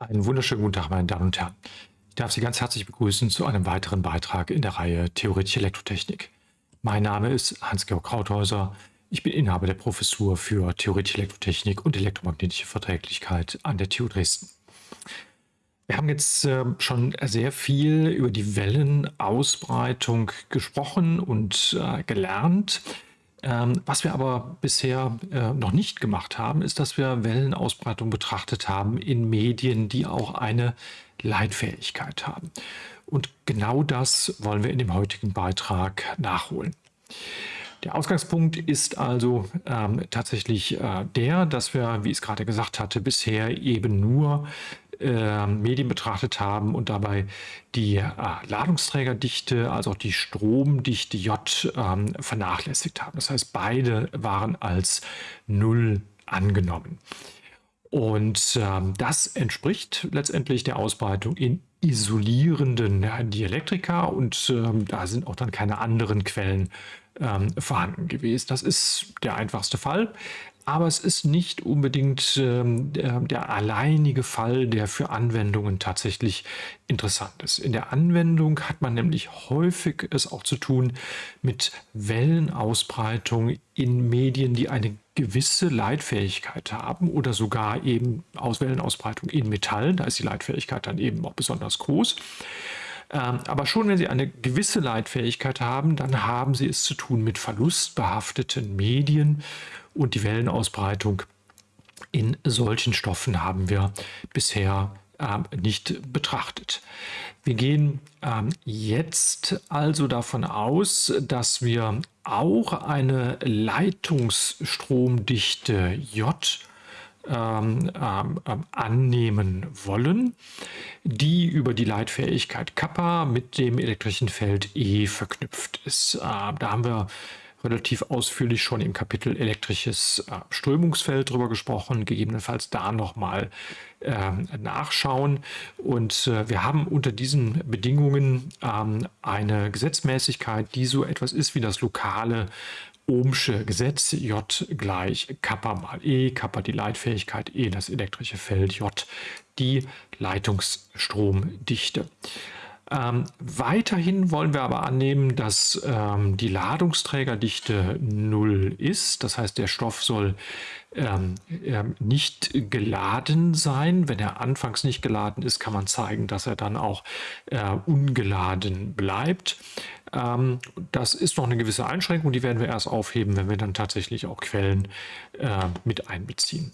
Einen wunderschönen guten Tag, meine Damen und Herren. Ich darf Sie ganz herzlich begrüßen zu einem weiteren Beitrag in der Reihe Theoretische Elektrotechnik. Mein Name ist Hans-Georg Krauthäuser. Ich bin Inhaber der Professur für Theoretische Elektrotechnik und elektromagnetische Verträglichkeit an der TU Dresden. Wir haben jetzt äh, schon sehr viel über die Wellenausbreitung gesprochen und äh, gelernt. Ähm, was wir aber bisher äh, noch nicht gemacht haben, ist, dass wir Wellenausbreitung betrachtet haben in Medien, die auch eine Leitfähigkeit haben. Und genau das wollen wir in dem heutigen Beitrag nachholen. Der Ausgangspunkt ist also ähm, tatsächlich äh, der, dass wir, wie ich es gerade gesagt hatte, bisher eben nur äh, Medien betrachtet haben und dabei die äh, Ladungsträgerdichte, also auch die Stromdichte J ähm, vernachlässigt haben. Das heißt, beide waren als Null angenommen. Und ähm, das entspricht letztendlich der Ausbreitung in isolierenden Dielektrika und ähm, da sind auch dann keine anderen Quellen ähm, vorhanden gewesen. Das ist der einfachste Fall. Aber es ist nicht unbedingt ähm, der, der, alleinige Fall, der für Anwendungen tatsächlich interessant ist. In der Anwendung hat man nämlich häufig es auch zu tun mit Wellenausbreitung in Medien, die eine gewisse Leitfähigkeit haben oder sogar eben aus Wellenausbreitung in Metall. Da ist die Leitfähigkeit dann eben auch besonders groß. Ähm, aber schon wenn Sie eine gewisse Leitfähigkeit haben, dann haben Sie es zu tun mit verlustbehafteten Medien und die Wellenausbreitung in solchen Stoffen haben wir bisher ähm, nicht betrachtet. Wir gehen ähm, jetzt also davon aus, dass wir auch eine Leitungsstromdichte J ähm, ähm, ähm, annehmen wollen, die über die Leitfähigkeit Kappa mit dem elektrischen Feld E verknüpft ist. Äh, da haben wir relativ ausführlich schon im Kapitel elektrisches äh, Strömungsfeld drüber gesprochen, gegebenenfalls da nochmal äh, nachschauen. Und äh, wir haben unter diesen Bedingungen ähm, eine Gesetzmäßigkeit, die so etwas ist wie das lokale Ohmsche Gesetz J gleich Kappa mal E, Kappa die Leitfähigkeit, E das elektrische Feld, J die Leitungsstromdichte. Ähm, weiterhin wollen wir aber annehmen, dass ähm, die Ladungsträgerdichte 0 ist. Das heißt, der Stoff soll ähm, ähm, nicht geladen sein. Wenn er anfangs nicht geladen ist, kann man zeigen, dass er dann auch äh, ungeladen bleibt. Ähm, das ist noch eine gewisse Einschränkung, die werden wir erst aufheben, wenn wir dann tatsächlich auch Quellen äh, mit einbeziehen.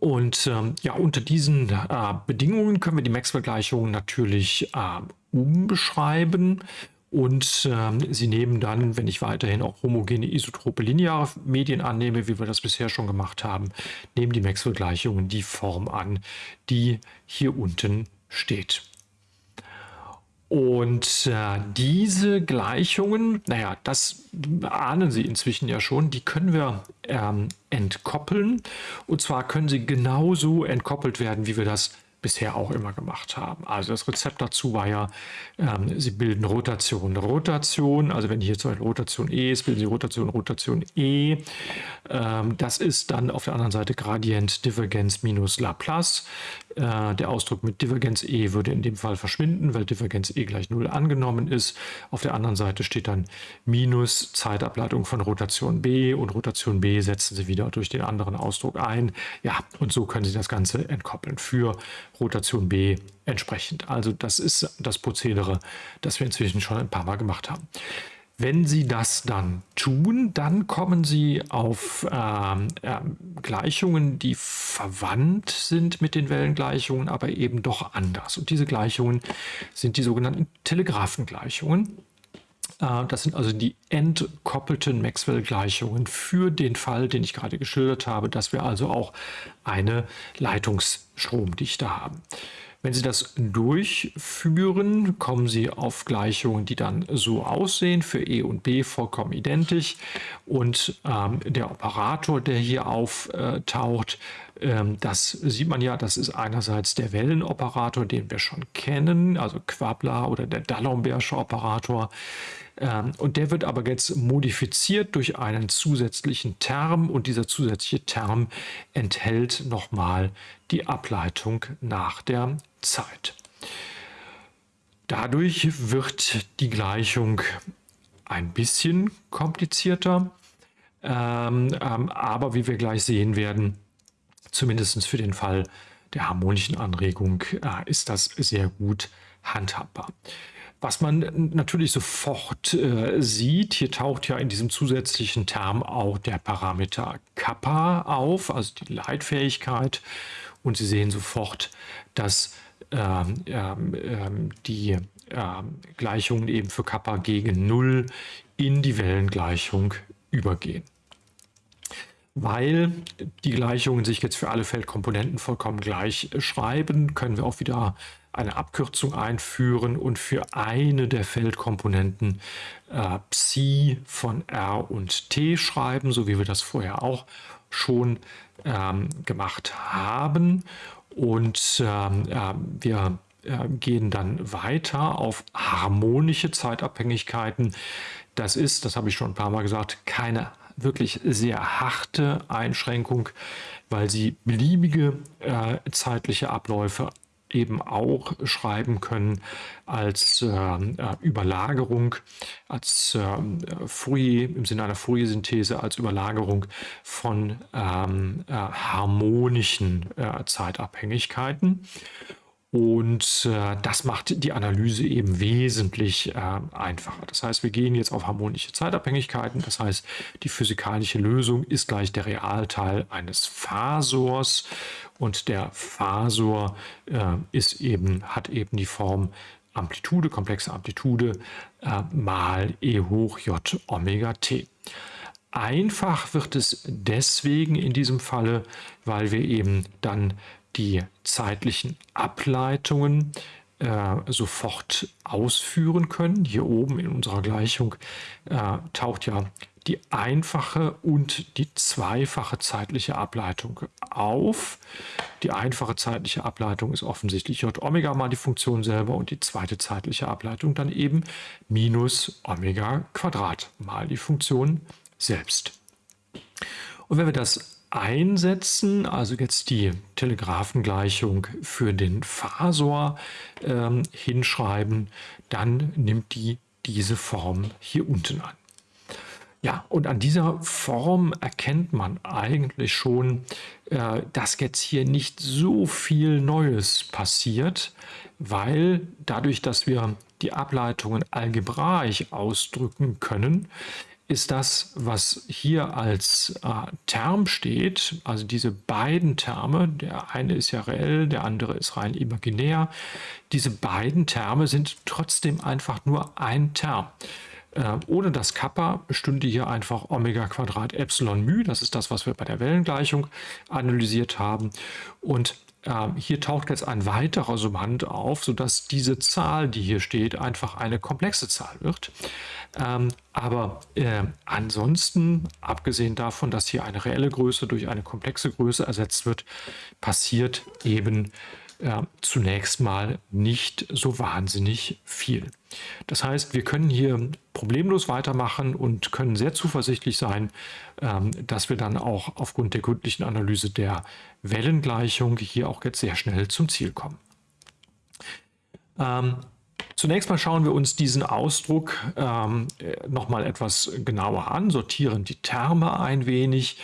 Und ähm, ja, unter diesen äh, Bedingungen können wir die Maxwell-Gleichungen natürlich äh, umbeschreiben. Und ähm, sie nehmen dann, wenn ich weiterhin auch homogene isotrope lineare Medien annehme, wie wir das bisher schon gemacht haben, nehmen die Maxwell-Gleichungen die Form an, die hier unten steht. Und äh, diese Gleichungen, naja, das ahnen Sie inzwischen ja schon, die können wir ähm, entkoppeln. Und zwar können sie genauso entkoppelt werden, wie wir das bisher auch immer gemacht haben. Also das Rezept dazu war ja, ähm, Sie bilden Rotation, Rotation. Also wenn hier zum Beispiel Rotation E ist, bilden Sie Rotation, Rotation E. Ähm, das ist dann auf der anderen Seite Gradient Divergenz minus Laplace. Äh, der Ausdruck mit Divergenz E würde in dem Fall verschwinden, weil Divergenz E gleich 0 angenommen ist. Auf der anderen Seite steht dann minus Zeitableitung von Rotation B und Rotation B setzen Sie wieder durch den anderen Ausdruck ein. Ja, und so können Sie das Ganze entkoppeln für Rotation B entsprechend. Also das ist das Prozedere, das wir inzwischen schon ein paar Mal gemacht haben. Wenn Sie das dann tun, dann kommen Sie auf ähm, äh, Gleichungen, die verwandt sind mit den Wellengleichungen, aber eben doch anders. Und diese Gleichungen sind die sogenannten Telegraphengleichungen. Äh, das sind also die entkoppelten Maxwell-Gleichungen für den Fall, den ich gerade geschildert habe, dass wir also auch eine Leitungsstromdichte haben. Wenn Sie das durchführen, kommen Sie auf Gleichungen, die dann so aussehen, für E und B vollkommen identisch. Und ähm, der Operator, der hier auftaucht, ähm, das sieht man ja, das ist einerseits der Wellenoperator, den wir schon kennen, also Quabler oder der D'Alembert Operator. Ähm, und der wird aber jetzt modifiziert durch einen zusätzlichen Term und dieser zusätzliche Term enthält nochmal die Ableitung nach der Zeit. Dadurch wird die Gleichung ein bisschen komplizierter, ähm, ähm, aber wie wir gleich sehen werden, zumindest für den Fall der harmonischen Anregung äh, ist das sehr gut handhabbar. Was man natürlich sofort äh, sieht, hier taucht ja in diesem zusätzlichen Term auch der Parameter Kappa auf, also die Leitfähigkeit. Und Sie sehen sofort, dass ähm, ähm, ähm die ähm, Gleichungen eben für Kappa gegen 0 in die Wellengleichung übergehen. Weil die Gleichungen sich jetzt für alle Feldkomponenten vollkommen gleich schreiben, können wir auch wieder eine Abkürzung einführen und für eine der Feldkomponenten äh, Psi von R und T schreiben, so wie wir das vorher auch schon ähm, gemacht haben. Und ähm, äh, wir gehen dann weiter auf harmonische Zeitabhängigkeiten. Das ist, das habe ich schon ein paar Mal gesagt, keine wirklich sehr harte Einschränkung, weil sie beliebige äh, zeitliche Abläufe eben auch schreiben können als äh, Überlagerung, als äh, Fourier, im Sinne einer Fourier-Synthese, als Überlagerung von ähm, äh, harmonischen äh, Zeitabhängigkeiten. Und äh, das macht die Analyse eben wesentlich äh, einfacher. Das heißt, wir gehen jetzt auf harmonische Zeitabhängigkeiten. Das heißt, die physikalische Lösung ist gleich der Realteil eines Phasors. Und der Phasor äh, ist eben, hat eben die Form Amplitude, komplexe Amplitude äh, mal e hoch j Omega t. Einfach wird es deswegen in diesem Falle, weil wir eben dann die zeitlichen Ableitungen äh, sofort ausführen können. Hier oben in unserer Gleichung äh, taucht ja die einfache und die zweifache zeitliche Ableitung auf. Die einfache zeitliche Ableitung ist offensichtlich j Omega mal die Funktion selber und die zweite zeitliche Ableitung dann eben minus Omega Quadrat mal die Funktion selbst. Und wenn wir das einsetzen, also jetzt die Telegraphengleichung für den Phasor ähm, hinschreiben, dann nimmt die diese Form hier unten an. Ja, und an dieser Form erkennt man eigentlich schon, äh, dass jetzt hier nicht so viel Neues passiert, weil dadurch, dass wir die Ableitungen algebraisch ausdrücken können, ist das, was hier als äh, Term steht, also diese beiden Terme, der eine ist ja reell, der andere ist rein imaginär, diese beiden Terme sind trotzdem einfach nur ein Term. Äh, ohne das Kappa stünde hier einfach Omega Quadrat Epsilon μ, das ist das, was wir bei der Wellengleichung analysiert haben. Und hier taucht jetzt ein weiterer Summand auf, sodass diese Zahl, die hier steht, einfach eine komplexe Zahl wird. Ähm, aber äh, ansonsten, abgesehen davon, dass hier eine reelle Größe durch eine komplexe Größe ersetzt wird, passiert eben äh, zunächst mal nicht so wahnsinnig viel. Das heißt, wir können hier problemlos weitermachen und können sehr zuversichtlich sein, ähm, dass wir dann auch aufgrund der gründlichen Analyse der Wellengleichung hier auch jetzt sehr schnell zum Ziel kommen. Ähm, zunächst mal schauen wir uns diesen Ausdruck ähm, nochmal etwas genauer an, sortieren die Terme ein wenig,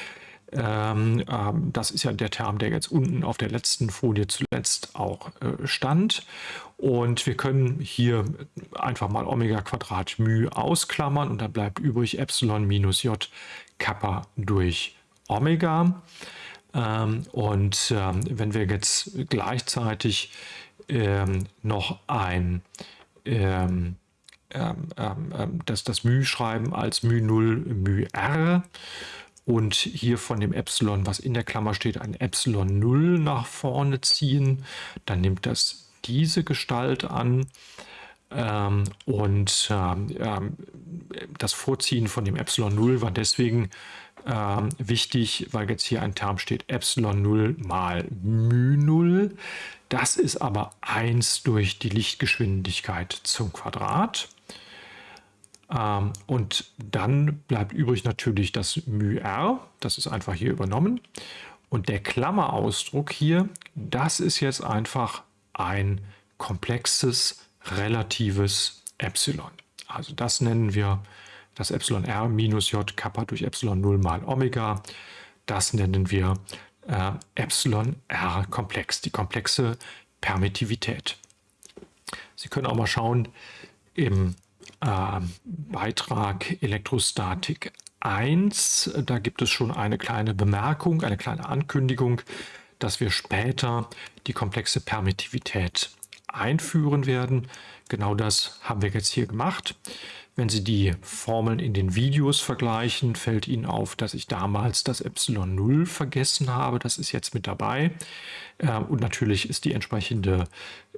ähm, ähm, das ist ja der Term, der jetzt unten auf der letzten Folie zuletzt auch äh, stand. Und wir können hier einfach mal Omega Quadrat μ ausklammern und dann bleibt übrig Epsilon minus J Kappa durch Omega. Ähm, und ähm, wenn wir jetzt gleichzeitig ähm, noch ein ähm, das, das μ schreiben als μ0 μr, und hier von dem Epsilon, was in der Klammer steht, ein Epsilon 0 nach vorne ziehen. Dann nimmt das diese Gestalt an. Ähm, und ähm, ähm das Vorziehen von dem Epsilon 0 war deswegen ähm, wichtig, weil jetzt hier ein Term steht Epsilon 0 mal μ 0. Das ist aber 1 durch die Lichtgeschwindigkeit zum Quadrat. Ähm, und dann bleibt übrig natürlich das μr, das ist einfach hier übernommen. Und der Klammerausdruck hier, das ist jetzt einfach ein komplexes relatives Epsilon. Also das nennen wir das Epsilon r minus j Kappa durch Epsilon 0 mal Omega. Das nennen wir äh, Epsilon r komplex, die komplexe Permittivität. Sie können auch mal schauen im äh, Beitrag Elektrostatik 1, da gibt es schon eine kleine Bemerkung, eine kleine Ankündigung, dass wir später die komplexe Permittivität einführen werden. Genau das haben wir jetzt hier gemacht. Wenn Sie die Formeln in den Videos vergleichen, fällt Ihnen auf, dass ich damals das Epsilon 0 vergessen habe. Das ist jetzt mit dabei. Äh, und natürlich ist die entsprechende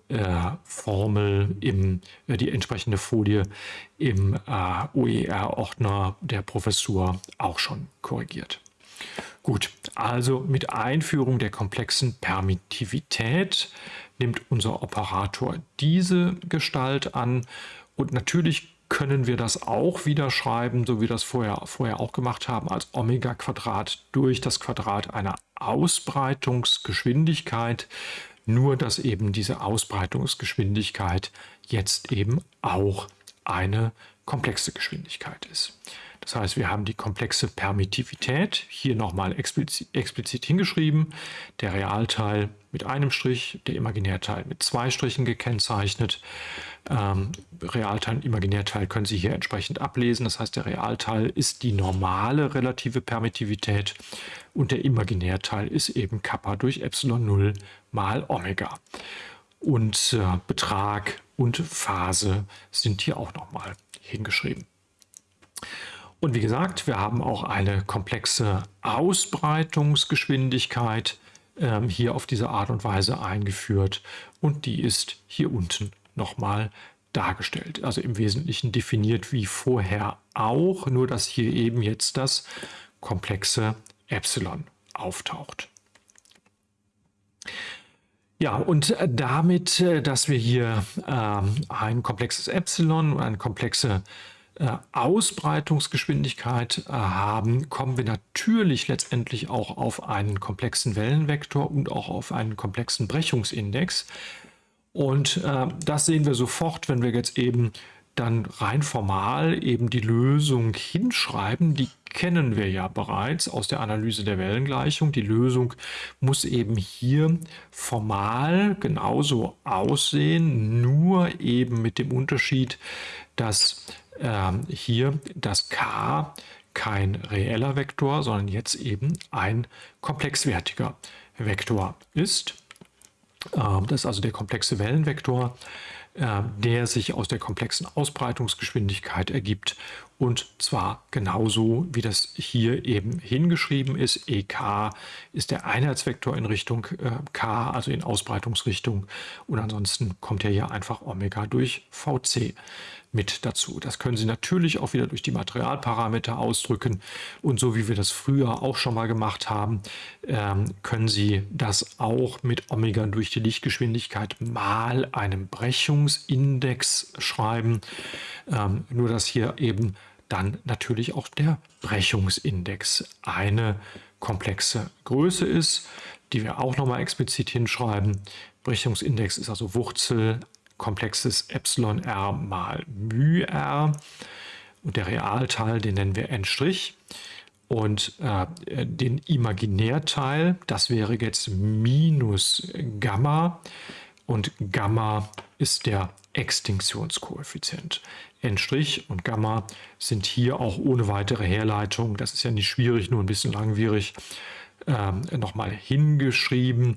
äh, Formel, im, äh, die entsprechende Folie im OER-Ordner der Professur auch schon korrigiert. Gut, also mit Einführung der komplexen Permittivität nimmt unser Operator diese Gestalt an und natürlich können wir das auch wieder schreiben, so wie wir das vorher, vorher auch gemacht haben, als Omega Quadrat durch das Quadrat einer Ausbreitungsgeschwindigkeit, nur dass eben diese Ausbreitungsgeschwindigkeit jetzt eben auch eine komplexe Geschwindigkeit ist. Das heißt, wir haben die komplexe Permittivität hier nochmal explizit, explizit hingeschrieben. Der Realteil mit einem Strich, der Imaginärteil mit zwei Strichen gekennzeichnet. Ähm, Realteil und Imaginärteil können Sie hier entsprechend ablesen. Das heißt, der Realteil ist die normale relative Permittivität und der Imaginärteil ist eben Kappa durch Epsilon 0 mal Omega. Und äh, Betrag und Phase sind hier auch nochmal hingeschrieben. Und wie gesagt, wir haben auch eine komplexe Ausbreitungsgeschwindigkeit ähm, hier auf diese Art und Weise eingeführt und die ist hier unten nochmal dargestellt. Also im Wesentlichen definiert wie vorher auch, nur dass hier eben jetzt das komplexe Epsilon auftaucht. Ja, und damit, äh, dass wir hier ähm, ein komplexes Epsilon und eine komplexe äh, Ausbreitungsgeschwindigkeit äh, haben, kommen wir natürlich letztendlich auch auf einen komplexen Wellenvektor und auch auf einen komplexen Brechungsindex. Und äh, das sehen wir sofort, wenn wir jetzt eben dann rein formal eben die Lösung hinschreiben. Die kennen wir ja bereits aus der Analyse der Wellengleichung. Die Lösung muss eben hier formal genauso aussehen, nur eben mit dem Unterschied, dass ähm, hier das k kein reeller Vektor, sondern jetzt eben ein komplexwertiger Vektor ist. Ähm, das ist also der komplexe Wellenvektor, äh, der sich aus der komplexen Ausbreitungsgeschwindigkeit ergibt und zwar genauso, wie das hier eben hingeschrieben ist. EK ist der Einheitsvektor in Richtung äh, K, also in Ausbreitungsrichtung und ansonsten kommt ja hier einfach Omega durch VC mit dazu. Das können Sie natürlich auch wieder durch die Materialparameter ausdrücken. Und so wie wir das früher auch schon mal gemacht haben, ähm, können Sie das auch mit Omega durch die Lichtgeschwindigkeit mal einem Brechungsindex schreiben. Ähm, nur dass hier eben dann natürlich auch der Brechungsindex eine komplexe Größe ist, die wir auch nochmal explizit hinschreiben. Brechungsindex ist also Wurzel komplexes Epsilon r mal μ r. Und der Realteil, den nennen wir n'. Und äh, den Imaginärteil, das wäre jetzt minus Gamma. Und Gamma ist der Extinktionskoeffizient. N' und Gamma sind hier auch ohne weitere Herleitung, das ist ja nicht schwierig, nur ein bisschen langwierig, äh, nochmal hingeschrieben.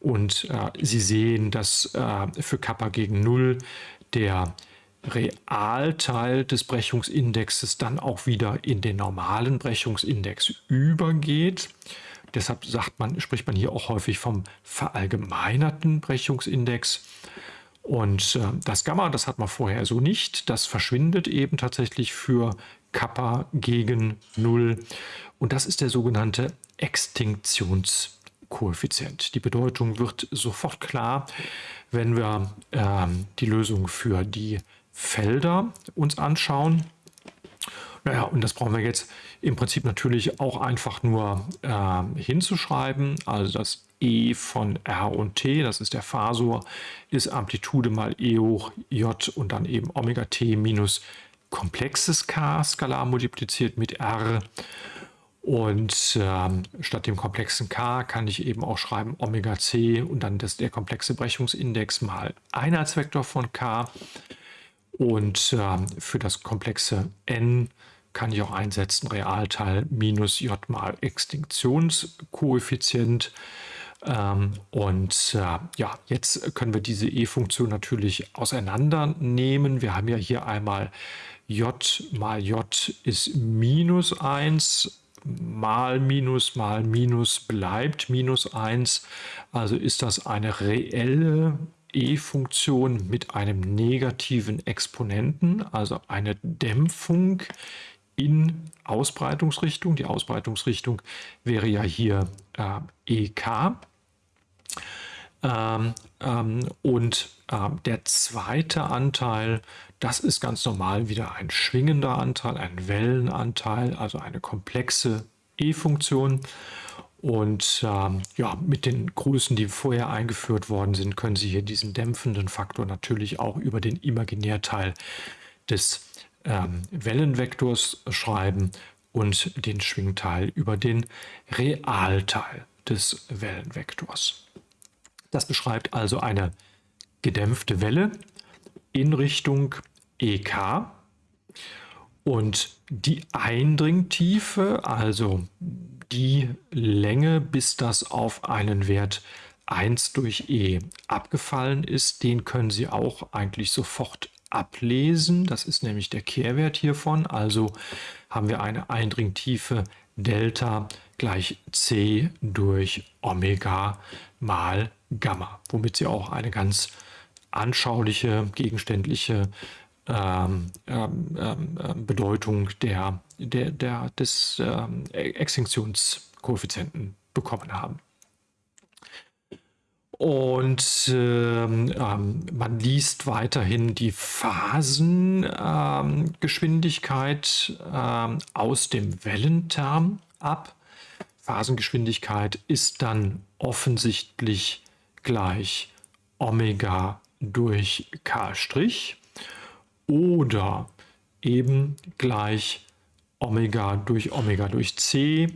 Und äh, Sie sehen, dass äh, für Kappa gegen 0 der Realteil des Brechungsindexes dann auch wieder in den normalen Brechungsindex übergeht. Deshalb man, spricht man hier auch häufig vom verallgemeinerten Brechungsindex. Und äh, das Gamma, das hat man vorher so nicht. Das verschwindet eben tatsächlich für Kappa gegen 0. Und das ist der sogenannte Extinktionskoeffizient. Die Bedeutung wird sofort klar, wenn wir ähm, die Lösung für die Felder uns anschauen. Naja, und das brauchen wir jetzt im Prinzip natürlich auch einfach nur äh, hinzuschreiben. Also das E von R und T, das ist der Phasor, ist Amplitude mal E hoch J und dann eben Omega T minus komplexes K skalar multipliziert mit R. Und ähm, statt dem komplexen K kann ich eben auch schreiben Omega C und dann das, der komplexe Brechungsindex mal Einheitsvektor von K. Und ähm, für das komplexe N kann ich auch einsetzen Realteil minus J mal Extinktionskoeffizient. Ähm, und äh, ja, jetzt können wir diese E-Funktion natürlich auseinandernehmen. Wir haben ja hier einmal J mal J ist minus 1 mal Minus mal Minus bleibt minus 1. Also ist das eine reelle e-Funktion mit einem negativen Exponenten, also eine Dämpfung in Ausbreitungsrichtung. Die Ausbreitungsrichtung wäre ja hier äh, EK. Ähm, ähm, und äh, der zweite Anteil, das ist ganz normal wieder ein schwingender Anteil, ein Wellenanteil, also eine komplexe E-Funktion. Und ähm, ja, mit den Größen, die vorher eingeführt worden sind, können Sie hier diesen dämpfenden Faktor natürlich auch über den Imaginärteil des ähm, Wellenvektors schreiben und den Schwingteil über den Realteil des Wellenvektors. Das beschreibt also eine gedämpfte Welle in Richtung EK und die Eindringtiefe, also die Länge, bis das auf einen Wert 1 durch E abgefallen ist, den können Sie auch eigentlich sofort ablesen. Das ist nämlich der Kehrwert hiervon. Also haben wir eine Eindringtiefe Delta gleich C durch Omega mal Gamma, womit Sie auch eine ganz anschauliche, gegenständliche ähm, ähm, ähm, Bedeutung der, der, der, des ähm, Extinktionskoeffizienten bekommen haben. Und ähm, ähm, man liest weiterhin die Phasengeschwindigkeit ähm, aus dem Wellenterm ab. Phasengeschwindigkeit ist dann offensichtlich gleich Omega durch K' oder eben gleich Omega durch Omega durch C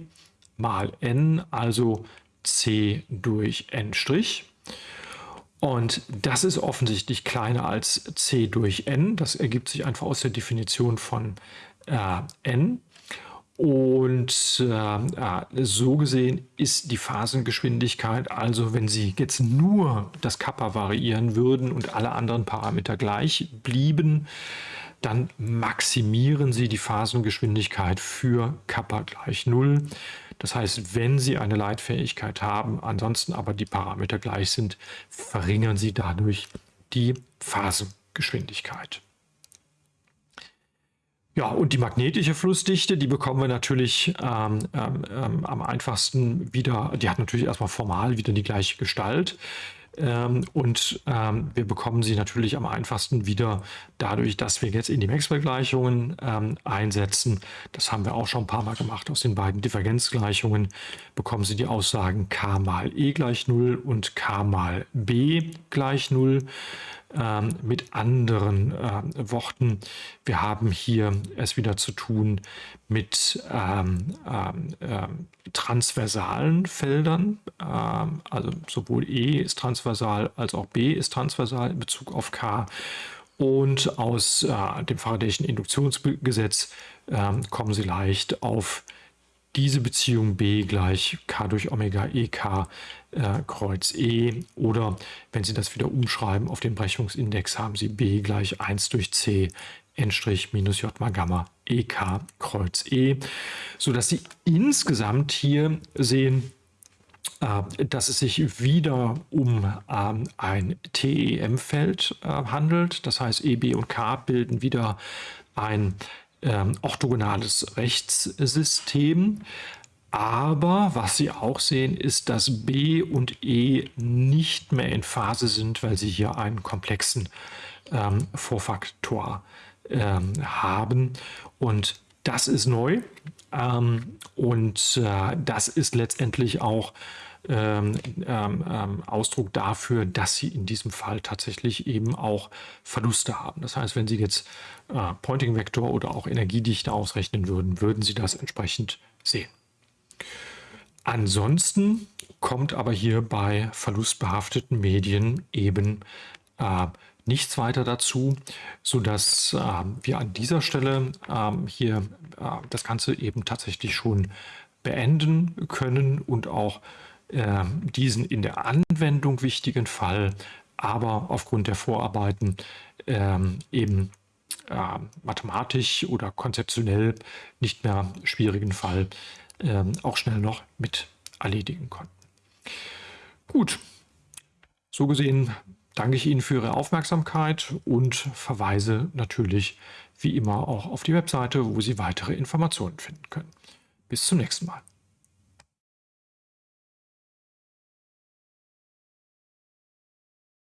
mal n, also C durch n'. Und das ist offensichtlich kleiner als C durch n. Das ergibt sich einfach aus der Definition von äh, n. Und äh, so gesehen ist die Phasengeschwindigkeit, also wenn Sie jetzt nur das Kappa variieren würden und alle anderen Parameter gleich blieben, dann maximieren Sie die Phasengeschwindigkeit für Kappa gleich 0. Das heißt, wenn Sie eine Leitfähigkeit haben, ansonsten aber die Parameter gleich sind, verringern Sie dadurch die Phasengeschwindigkeit. Ja, und die magnetische Flussdichte, die bekommen wir natürlich ähm, ähm, ähm, am einfachsten wieder, die hat natürlich erstmal formal wieder die gleiche Gestalt. Ähm, und ähm, wir bekommen sie natürlich am einfachsten wieder dadurch, dass wir jetzt in die Maxwell-Gleichungen ähm, einsetzen. Das haben wir auch schon ein paar Mal gemacht. Aus den beiden Divergenzgleichungen bekommen Sie die Aussagen k mal e gleich 0 und k mal b gleich 0 ähm, mit anderen äh, Worten. Wir haben hier es wieder zu tun mit ähm, ähm, ähm transversalen Feldern. Ähm, also sowohl E ist transversal als auch B ist transversal in Bezug auf K. Und aus äh, dem Faradayschen Induktionsgesetz kommen Sie leicht auf diese Beziehung B gleich K durch Omega EK äh, Kreuz E oder wenn Sie das wieder umschreiben auf den Brechungsindex haben Sie B gleich 1 durch C N' minus J mal Gamma EK Kreuz E, sodass Sie insgesamt hier sehen, äh, dass es sich wieder um ähm, ein TEM-Feld äh, handelt. Das heißt, E, B und K bilden wieder ein ähm, orthogonales Rechtssystem. Aber was Sie auch sehen, ist, dass B und E nicht mehr in Phase sind, weil Sie hier einen komplexen ähm, Vorfaktor ähm, haben. Und das ist neu ähm, und äh, das ist letztendlich auch ähm, ähm, ähm, Ausdruck dafür, dass Sie in diesem Fall tatsächlich eben auch Verluste haben. Das heißt, wenn Sie jetzt äh, Pointing Vector oder auch Energiedichte ausrechnen würden, würden Sie das entsprechend sehen. Ansonsten kommt aber hier bei verlustbehafteten Medien eben äh, nichts weiter dazu, sodass äh, wir an dieser Stelle äh, hier äh, das Ganze eben tatsächlich schon beenden können und auch äh, diesen in der Anwendung wichtigen Fall, aber aufgrund der Vorarbeiten ähm, eben äh, mathematisch oder konzeptionell nicht mehr schwierigen Fall ähm, auch schnell noch mit erledigen konnten. Gut, so gesehen danke ich Ihnen für Ihre Aufmerksamkeit und verweise natürlich wie immer auch auf die Webseite, wo Sie weitere Informationen finden können. Bis zum nächsten Mal.